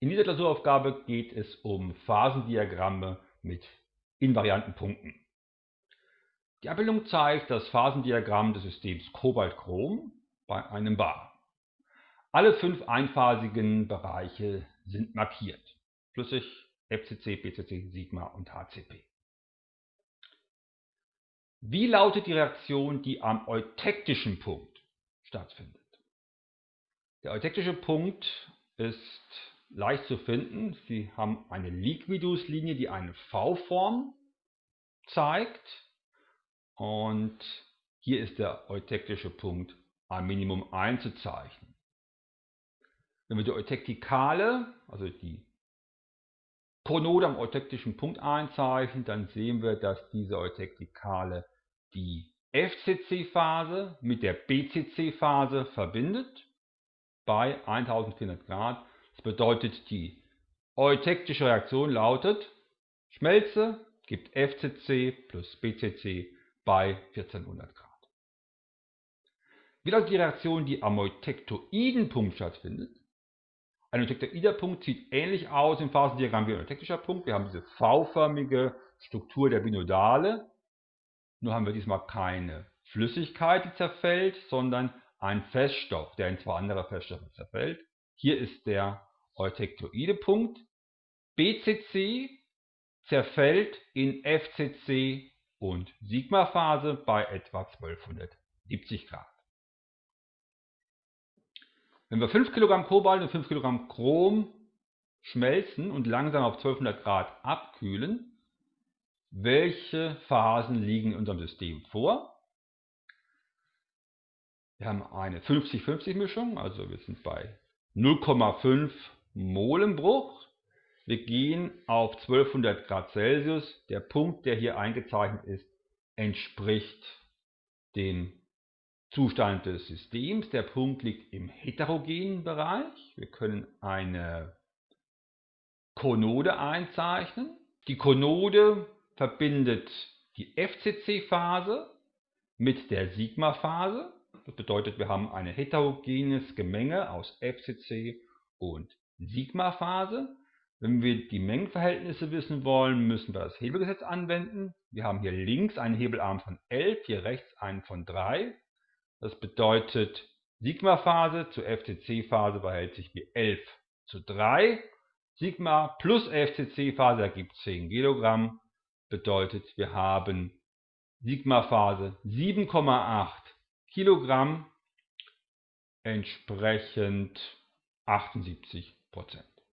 In dieser Klausuraufgabe geht es um Phasendiagramme mit invarianten Punkten. Die Abbildung zeigt das Phasendiagramm des Systems Cobalt-Chrom bei einem Bar. Alle fünf einphasigen Bereiche sind markiert. Flüssig, FCC, BCC, Sigma und HCP. Wie lautet die Reaktion, die am eutektischen Punkt stattfindet? Der eutektische Punkt ist leicht zu finden. Sie haben eine Liquidus-Linie, die eine V-Form zeigt. Und hier ist der eutektische Punkt am Minimum einzuzeichnen. Wenn wir die Eutektikale, also die Konode am eutektischen Punkt einzeichnen, dann sehen wir, dass diese Eutektikale die FCC-Phase mit der BCC-Phase verbindet bei 1400 Grad das bedeutet, die eutektische Reaktion lautet, Schmelze gibt FCC plus BCC bei 1400 Grad. Wie lautet die Reaktion, die am eutektoiden Punkt stattfindet? Ein eutektoider Punkt sieht ähnlich aus im Phasendiagramm wie ein eutektischer Punkt. Wir haben diese V-förmige Struktur der Binodale. Nur haben wir diesmal keine Flüssigkeit, die zerfällt, sondern einen Feststoff, der in zwei andere Feststoffe zerfällt. Hier ist der eutektoide Punkt. BCC zerfällt in FCC und Sigma-Phase bei etwa 1270 Grad. Wenn wir 5 Kilogramm Kobalt und 5 Kilogramm Chrom schmelzen und langsam auf 1200 Grad abkühlen, welche Phasen liegen in unserem System vor? Wir haben eine 50-50 Mischung, also wir sind bei 0,5 Molenbruch. Wir gehen auf 1200 Grad Celsius. Der Punkt, der hier eingezeichnet ist, entspricht dem Zustand des Systems. Der Punkt liegt im heterogenen Bereich. Wir können eine Konode einzeichnen. Die Konode verbindet die FCC-Phase mit der Sigma-Phase. Das bedeutet, wir haben ein heterogenes Gemenge aus FCC und Sigma-Phase. Wenn wir die Mengenverhältnisse wissen wollen, müssen wir das Hebelgesetz anwenden. Wir haben hier links einen Hebelarm von 11, hier rechts einen von 3. Das bedeutet, Sigma-Phase zu FCC-Phase verhält sich wie 11 zu 3. Sigma plus FCC-Phase ergibt 10 Kilogramm. Bedeutet, wir haben Sigma-Phase 7,8 Kilogramm entsprechend 78 płacę